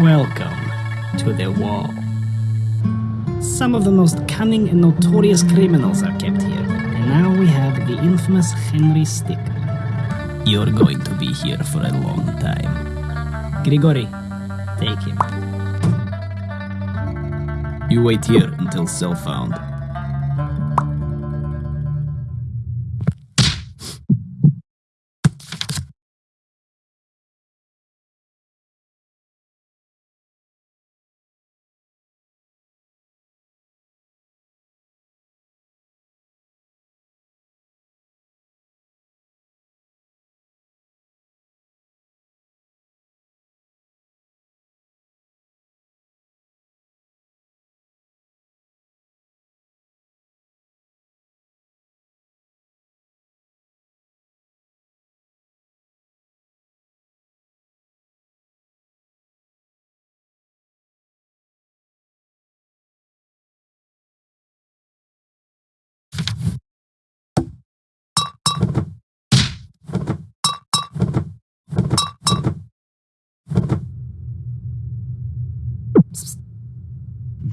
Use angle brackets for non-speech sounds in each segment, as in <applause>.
Welcome to the wall. Some of the most cunning and notorious criminals are kept here, and now we have the infamous Henry Stick. You're going to be here for a long time. Grigori, take him. You wait here until cell found.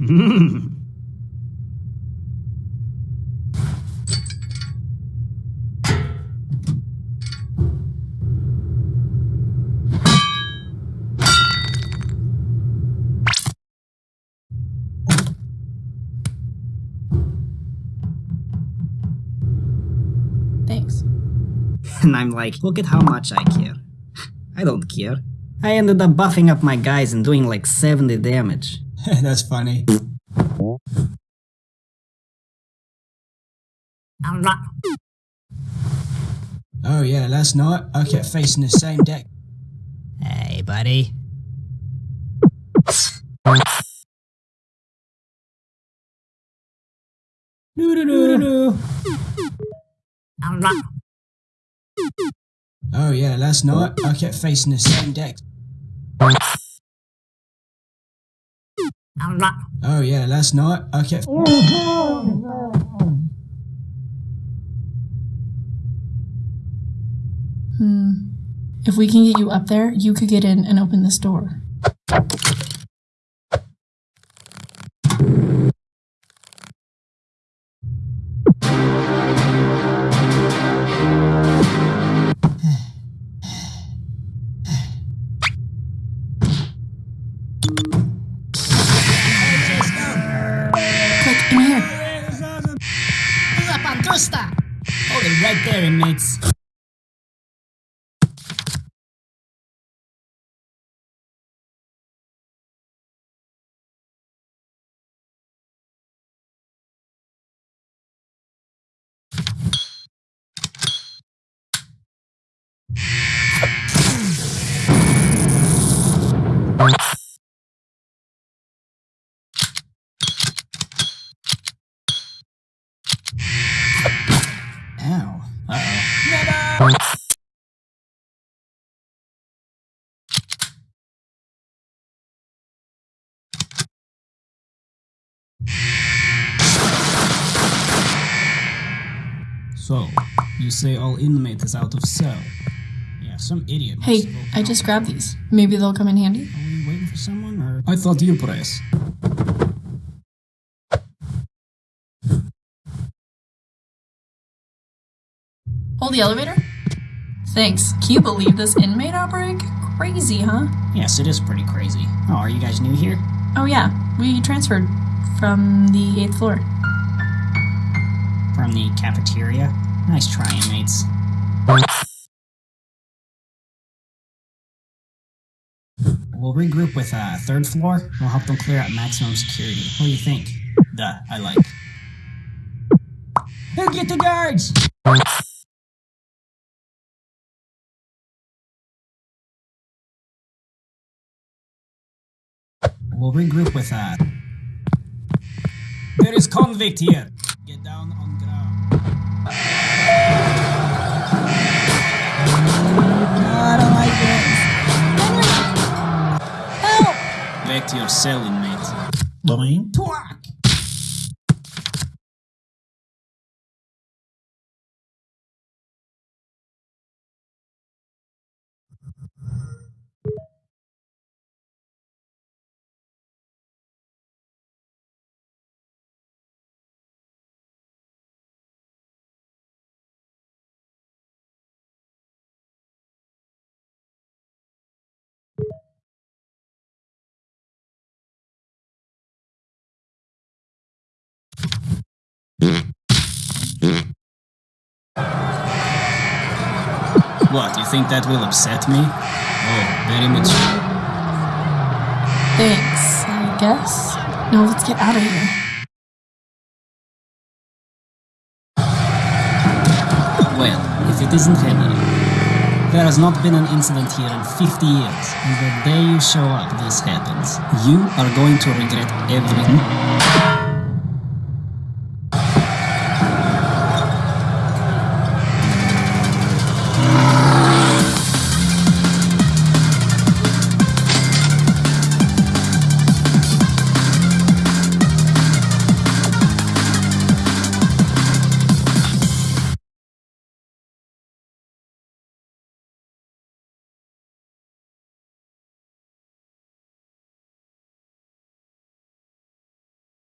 Thanks. And I'm like, look at how much I care. I don't care. I ended up buffing up my guys and doing like 70 damage. <laughs> That's funny. Oh yeah, last night I kept facing the same deck. Hey, buddy. Doo doo doo doo. Oh yeah, last night I kept facing the same deck. Oh yeah, last night Okay. Hmm. If we can get you up there, you could get in and open this door. Hold it right there, inmates. So, you say all inmate is out of cell? Yeah, some idiot. Hey, I just grabbed these. Maybe they'll come in handy. Are we waiting for someone, or I thought you press. Hold the elevator? Thanks. Can you believe this inmate outbreak? Crazy, huh? Yes, it is pretty crazy. Oh, are you guys new here? Oh, yeah. We transferred from the 8th floor. From the cafeteria? Nice try, inmates. We'll regroup with uh, third floor. We'll help them clear out maximum security. What do you think? Duh, I like. Who get the guards? We'll regroup with uh. There is convict here. Get down on ground. I don't like this. Back to your cell, inmate. Boing. Twat. What, you think that will upset me? Oh, very much. Thanks, I guess. Now let's get out of here. Well, if it isn't Henry. There has not been an incident here in 50 years, and the day you show up this happens. You are going to regret everything.